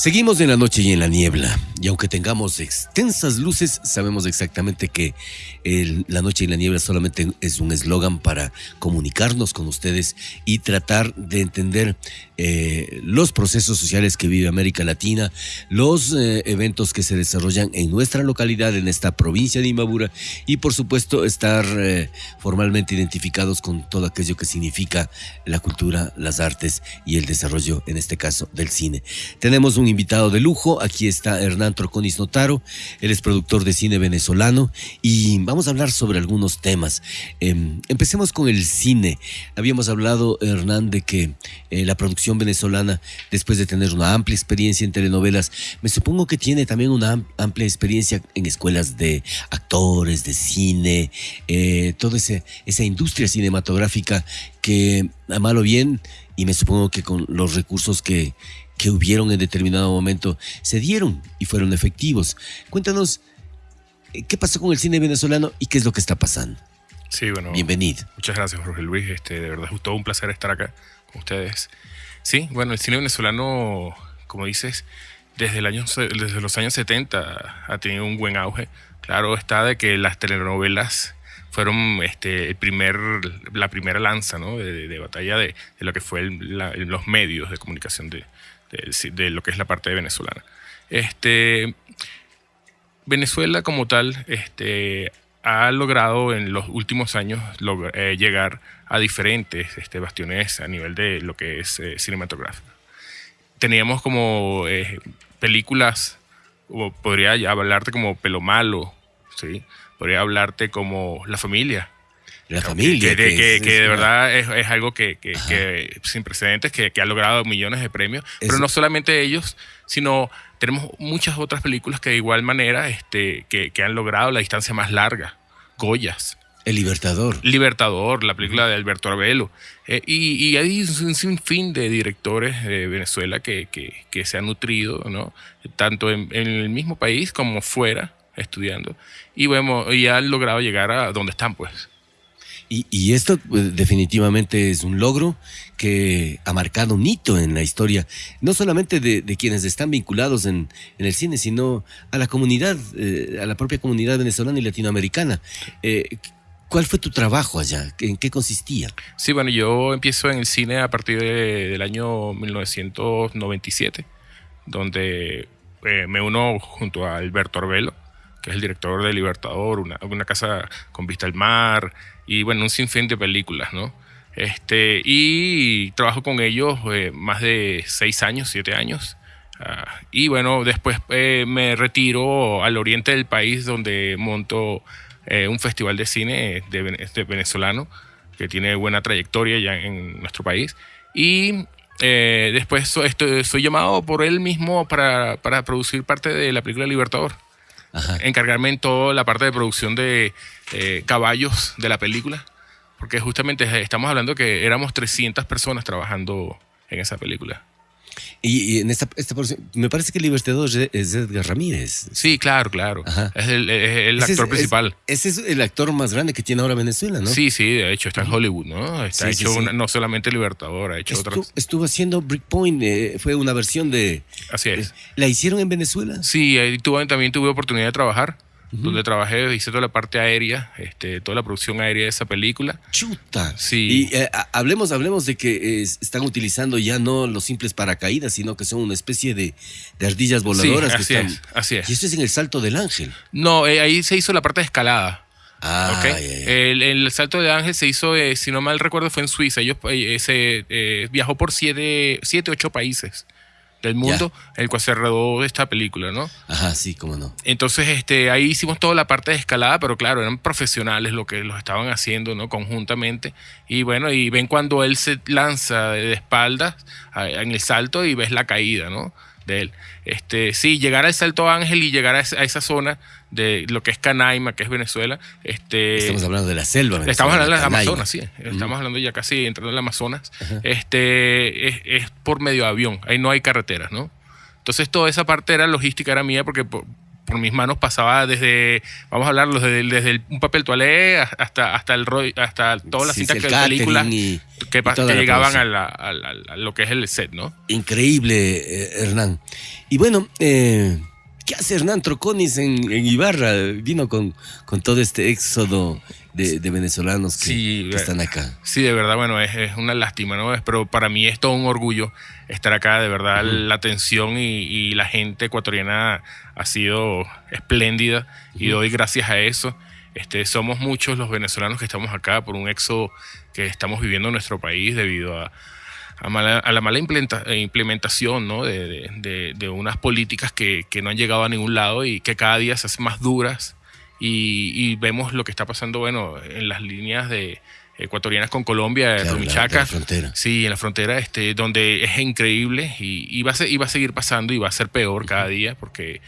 Seguimos en la noche y en la niebla, y aunque tengamos extensas luces, sabemos exactamente que la noche y la niebla solamente es un eslogan para comunicarnos con ustedes y tratar de entender eh, los procesos sociales que vive América Latina, los eh, eventos que se desarrollan en nuestra localidad, en esta provincia de Imbabura, y por supuesto estar eh, formalmente identificados con todo aquello que significa la cultura, las artes y el desarrollo, en este caso, del cine. Tenemos un invitado de lujo. Aquí está Hernán Troconis Notaro. Él es productor de cine venezolano y vamos a hablar sobre algunos temas. Em, empecemos con el cine. Habíamos hablado, Hernán, de que eh, la producción venezolana, después de tener una amplia experiencia en telenovelas, me supongo que tiene también una amplia experiencia en escuelas de actores, de cine, eh, toda esa industria cinematográfica que, a malo bien, y me supongo que con los recursos que, que hubieron en determinado momento se dieron y fueron efectivos. Cuéntanos, eh, ¿qué pasó con el cine venezolano y qué es lo que está pasando? Sí, bueno. Bienvenido. Muchas gracias, Jorge Luis. Este, de verdad es todo un placer estar acá con ustedes. Sí, bueno, el cine venezolano, como dices, desde, el año, desde los años 70 ha tenido un buen auge. Claro está de que las telenovelas fueron este, el primer, la primera lanza ¿no? de, batalla de, lo que fue los medios de comunicación de, de, lo que es la parte venezolana. Este, Venezuela como tal este, ha logrado en los últimos años eh, llegar a diferentes este, bastiones a nivel de lo que es eh, cinematográfico. Teníamos como eh, películas, o podría hablarte como Pelo Malo, ¿sí? podría hablarte como La Familia, la familia. Que, de verdad es, algo que, sin precedentes, que, ha logrado millones de premios. Pero no solamente ellos, sino tenemos muchas otras películas que de igual manera este, que, han logrado la distancia más larga. Goyas. El Libertador. Libertador, la película de Alberto Arbelo. Eh, y, hay un sinfín de directores de Venezuela que, se han nutrido, ¿no? Tanto en, en, el mismo país como fuera, estudiando. Y, vemos, y han logrado llegar a donde están, pues. Y, esto pues, definitivamente es un logro que ha marcado un hito en la historia, no solamente de, quienes están vinculados en, el cine, sino a la comunidad, eh, a la propia comunidad venezolana y latinoamericana. Eh, ¿Cuál fue tu trabajo allá? ¿En qué consistía? Sí, bueno, yo empiezo en el cine a partir del año 1997, donde eh, me uno junto a Alberto Arbelo, que es el director de Libertador, una, una casa con vista al mar, y bueno, un sinfín de películas, ¿no? Este, y trabajo con ellos eh, más de seis años, siete años. Ah, y bueno, después eh, me retiro al oriente del país donde monto eh, un festival de cine de, venezolano que tiene buena trayectoria ya en nuestro país. Y después soy llamado por él mismo para, para, producir parte de la película Libertador. Encargarme en toda la parte de producción de eh, caballos de la película, porque justamente estamos hablando que éramos 300 personas trabajando en esa película. Y, en esta, me parece que el libertador es Edgar Ramírez. Sí, claro, claro. Es el, actor principal. ese es el actor más grande que tiene ahora Venezuela, ¿no? Sí, sí, de hecho está en Hollywood, ¿no? Está hecho no solamente Libertador, ha hecho otras. Estuvo haciendo Breakpoint, eh, fue una versión de. Así es. ¿La hicieron en Venezuela? Sí, ahí tuve, también tuve oportunidad de trabajar donde trabajé, hice toda la parte aérea, este, toda la producción aérea de esa película. Chuta. Sí. Y eh, hablemos, hablemos de que están utilizando ya no los simples paracaídas, sino que son una especie de, ardillas voladoras. así es, así es. Y esto es en el Salto del Ángel. No, eh, ahí se hizo la parte de escalada. Ah, El, salto del ángel se hizo, eh, si no mal recuerdo, fue en Suiza. Ellos se viajó por siete, siete, ocho países del mundo, el cual se rodó esta película, ¿no? Ajá, sí, cómo no. Entonces, este, ahí hicimos toda la parte de escalada, pero claro, eran profesionales lo que los estaban haciendo, ¿no? Conjuntamente. Y bueno, y ven cuando él se lanza de espaldas en el salto y ves la caída, ¿no? De él. Este, sí, llegar al Salto Ángel y llegar a esa zona de lo que es Canaima, que es Venezuela. Este, estamos hablando de la selva. estamos hablando de las Amazonas, sí. Estamos hablando ya casi entrando en el Amazonas. Este, es, por medio de avión, ahí no hay carreteras, ¿no? Entonces toda esa parte era logística, era mía, porque por mis manos pasaba desde, vamos a hablarlo, desde, desde un papel toalé hasta, hasta, el, hasta todas las cintas que películas que, llegaban a, lo que es el set, ¿no? Increíble, eh, Hernán. Y bueno, eh, ¿qué hace Hernán Troconis en, Ibarra? Vino con, con todo este éxodo de, venezolanos que, están acá. Sí, de verdad, bueno, es, una lástima, ¿no? Pero para mí es todo un orgullo estar acá, de verdad, la atención y, la gente ecuatoriana ha sido espléndida y doy gracias a eso. Este, somos muchos los venezolanos que estamos acá por un éxodo que estamos viviendo en nuestro país debido a, a, la mala implementación ¿no? de, de, unas políticas que, que, no han llegado a ningún lado y que cada día se hacen más duras y, vemos lo que está pasando, bueno, en las líneas de ecuatorianas con Colombia, claro, Rumichaca. Sí, en la frontera, este, donde es increíble y, y, va a y va a seguir pasando y va a ser peor cada día porque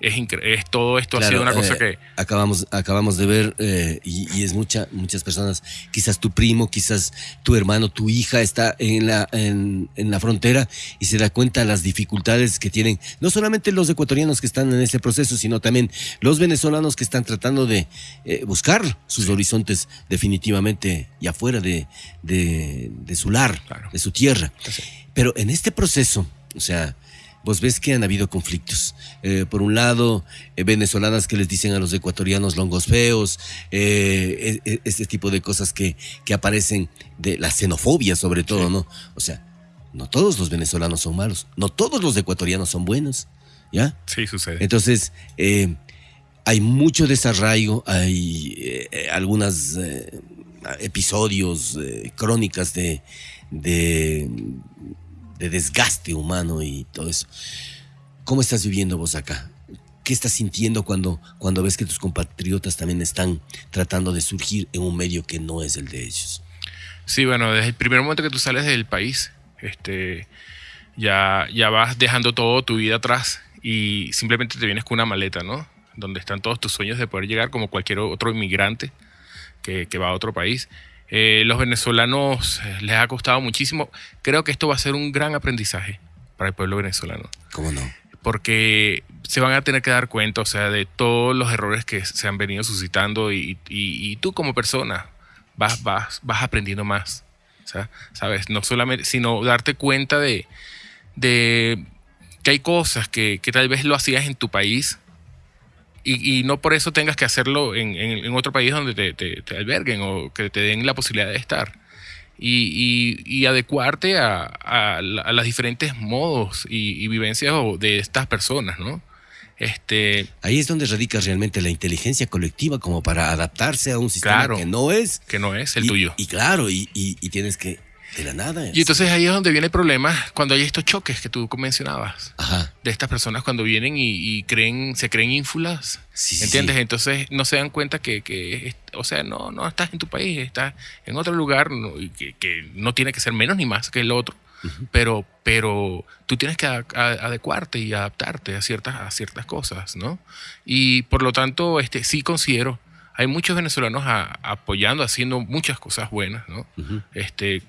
es, es todo esto ha sido una cosa eh, que acabamos acabamos de ver eh, y, es mucha muchas personas quizás tu primo quizás tu hermano tu hija está en la en, en, la frontera y se da cuenta de las dificultades que tienen no solamente los ecuatorianos que están en ese proceso sino también los venezolanos que están tratando de eh, buscar sus horizontes definitivamente y afuera de, de, su lar de su tierra. Pero en este proceso o sea vos ves que han habido conflictos. Eh, por un lado, eh, venezolanas que les dicen a los ecuatorianos longos feos, eh, e, e, este tipo de cosas que, que aparecen, de la xenofobia sobre todo, ¿no? O sea, no todos los venezolanos son malos, no todos los ecuatorianos son buenos, ¿ya? Sí, sucede. Entonces, hay mucho desarraigo, hay algunos episodios, crónicas de, de de desgaste humano y todo eso. ¿Cómo estás viviendo vos acá? ¿Qué estás sintiendo cuando, cuando ves que tus compatriotas también están tratando de surgir en un medio que no es el de ellos? Sí, bueno, desde el primer momento que tú sales del país, este, ya, ya vas dejando todo tu vida atrás y simplemente te vienes con una maleta, ¿no? Donde están todos tus sueños de poder llegar como cualquier otro inmigrante que, que va a otro país. Eh, los venezolanos eh, les ha costado muchísimo. Creo que esto va a ser un gran aprendizaje para el pueblo venezolano. ¿Cómo no? Porque se van a tener que dar cuenta, o sea, de todos los errores que se han venido suscitando y, y, tú como persona vas, vas, vas aprendiendo más, ¿sabes? No solamente, sino darte cuenta de, de que hay cosas que, que tal vez lo hacías en tu país y, no por eso tengas que hacerlo en, otro país donde te, alberguen o que te den la posibilidad de estar. Y, adecuarte a, a, los diferentes modos y, vivencias de estas personas, ¿no? Este, Ahí es donde radica realmente la inteligencia colectiva como para adaptarse a un sistema que no es. Que no es el tuyo. Y claro, y, tienes que de la nada. Y entonces ahí es donde viene el problema cuando hay estos choques que tú mencionabas. Ajá. De estas personas cuando vienen y, creen, se creen ínfulas. Sí, ¿Entiendes? Entonces no se dan cuenta que, o sea, no, no estás en tu país, estás en otro lugar que, no tiene que ser menos ni más que el otro. pero, pero tú tienes que adecuarte y adaptarte a ciertas, a ciertas cosas, ¿no? Y por lo tanto, este, sí considero, hay muchos venezolanos apoyando, haciendo muchas cosas buenas, ¿no? este,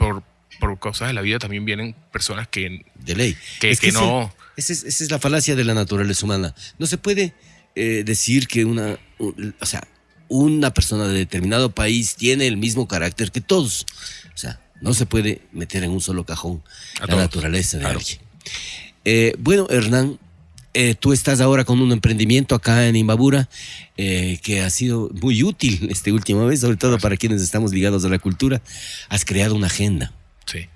por, por cosas de la vida también vienen personas que... De ley. Que, que, no... esa, es, la falacia de la naturaleza humana. No se puede eh, decir que una... O sea, una persona de determinado país tiene el mismo carácter que todos. O sea, no se puede meter en un solo cajón la naturaleza de alguien. Eh, bueno, Hernán, eh, tú estás ahora con un emprendimiento acá en Imbabura eh, que ha sido muy útil este último vez, sobre todo para quienes estamos ligados a la cultura. Has creado una agenda. Sí.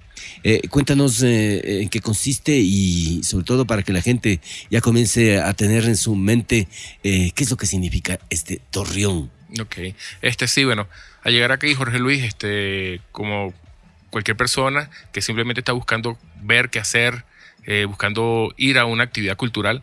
Eh, cuéntanos en qué consiste y sobre todo para que la gente ya comience a tener en su mente qué es lo que significa este torreón. Ok, este sí, bueno, al llegar aquí Jorge Luis, este, como cualquier persona que simplemente está buscando ver qué hacer, eh, buscando ir a una actividad cultural,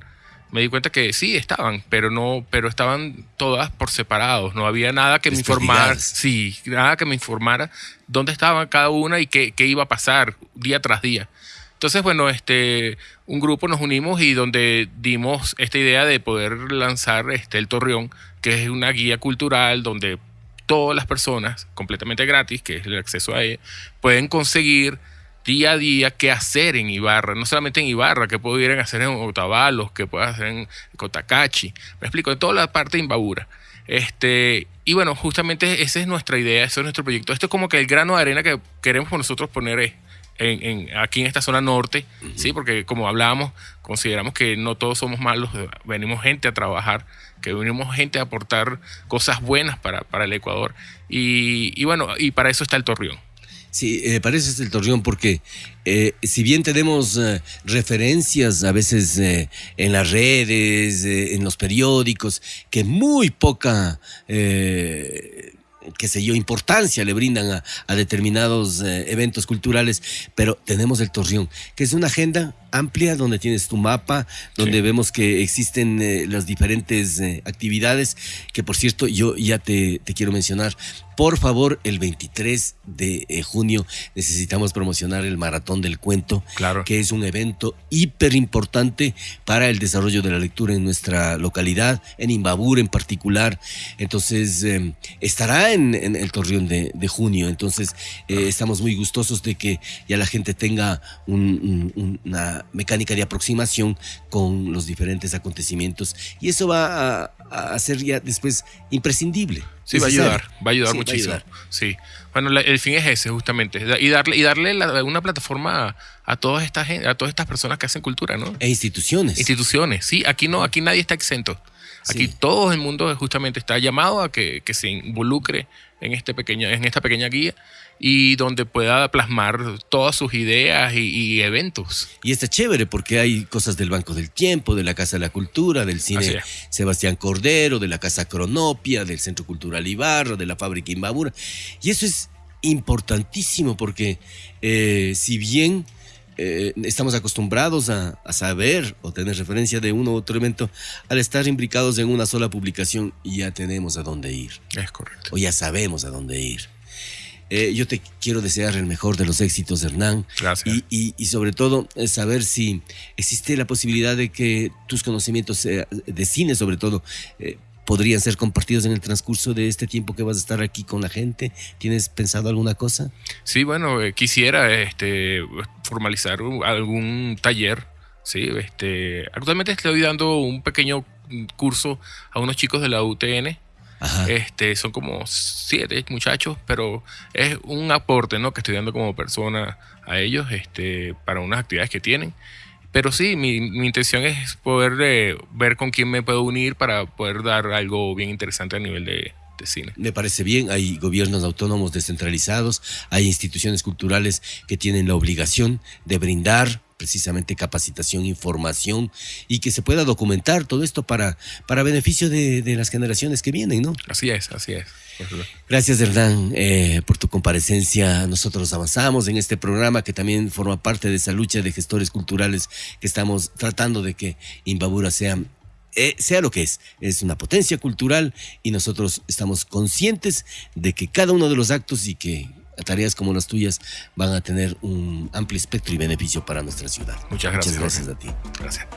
me di cuenta que sí estaban, pero no, pero estaban todas por separados. No había nada que me informara, sí, nada que me informara dónde estaban cada una y qué, qué, iba a pasar día tras día. Entonces, bueno, este, un grupo nos unimos y donde dimos esta idea de poder lanzar este, el Torreón, que es una guía cultural donde todas las personas, completamente gratis, que es el acceso a ella, pueden conseguir día a día qué hacer en Ibarra, no solamente en Ibarra, que pudieran hacer en Otavalos, que puedan hacer en Cotacachi, me explico, en toda la parte de Imbabura. Este, y bueno, justamente esa es nuestra idea, ese es nuestro proyecto. Esto es como que el grano de arena que queremos nosotros poner en, aquí en esta zona norte, ¿sí? porque como hablábamos, consideramos que no todos somos malos, venimos gente a trabajar, que venimos gente a aportar cosas buenas para, para el Ecuador. Y, y bueno, y para eso está el Torreón. Sí, me parece el Torreón porque eh, si bien tenemos eh, referencias a veces eh, en las redes, en los periódicos, que muy poca qué sé yo, importancia le brindan a, determinados eventos culturales, pero tenemos el Torreón, que es una agenda amplia donde tienes tu mapa, donde vemos que existen las diferentes actividades, que por cierto yo ya te, te quiero mencionar, por favor, el 23 de eh, junio necesitamos promocionar el Maratón del Cuento, claro. que es un evento hiper importante para el desarrollo de la lectura en nuestra localidad, en Imbabur en particular. Entonces, estará en, el Torreón de, junio. Entonces, eh, estamos muy gustosos de que ya la gente tenga una mecánica de aproximación con los diferentes acontecimientos. Y eso va a, a ser ya después imprescindible. Sí, va a ayudar, va a ayudar muchísimo. Sí. Bueno, el fin es ese, justamente. Y darle, y darle una plataforma a, todas estas, a todas estas personas que hacen cultura, ¿no? E instituciones. Instituciones, sí. Aquí no, aquí nadie está exento. Aquí todo el mundo justamente está llamado a que, que se involucre en, este pequeño, en esta pequeña guía y donde pueda plasmar todas sus ideas y, eventos. Y está chévere porque hay cosas del Banco del Tiempo, de la Casa de la Cultura, del Cine Sebastián Cordero, de la Casa Cronopia, del Centro Cultural Ibarra, de la Fábrica Imbabura. Y eso es importantísimo porque eh, si bien eh, estamos acostumbrados a, a, saber o tener referencia de uno u otro evento, al estar imbricados en una sola publicación ya tenemos a dónde ir. Es correcto. O ya sabemos a dónde ir. Eh, yo te quiero desear el mejor de los éxitos, Hernán. Gracias. Y, sobre todo, eh, saber si existe la posibilidad de que tus conocimientos de cine, sobre todo, eh, podrían ser compartidos en el transcurso de este tiempo que vas a estar aquí con la gente. ¿Tienes pensado alguna cosa? Sí, bueno, quisiera este, formalizar algún taller. Sí, este, actualmente estoy dando un pequeño curso a unos chicos de la UTN este, son como siete muchachos, pero es un aporte ¿no? que estoy dando como persona a ellos este, para unas actividades que tienen. Pero sí, mi, intención es poder eh, ver con quién me puedo unir para poder dar algo bien interesante a nivel de, de cine. Me parece bien, hay gobiernos autónomos descentralizados, hay instituciones culturales que tienen la obligación de brindar precisamente capacitación, información y que se pueda documentar todo esto para, para beneficio de, las generaciones que vienen, ¿no? Así es, así es. Gracias, Hernán, eh, por tu comparecencia. Nosotros avanzamos en este programa que también forma parte de esa lucha de gestores culturales que estamos tratando de que Imbabura sea eh, sea lo que es, es una potencia cultural y nosotros estamos conscientes de que cada uno de los actos y que tareas como las tuyas van a tener un amplio espectro y beneficio para nuestra ciudad. Muchas gracias. Muchas gracias a ti. Gracias.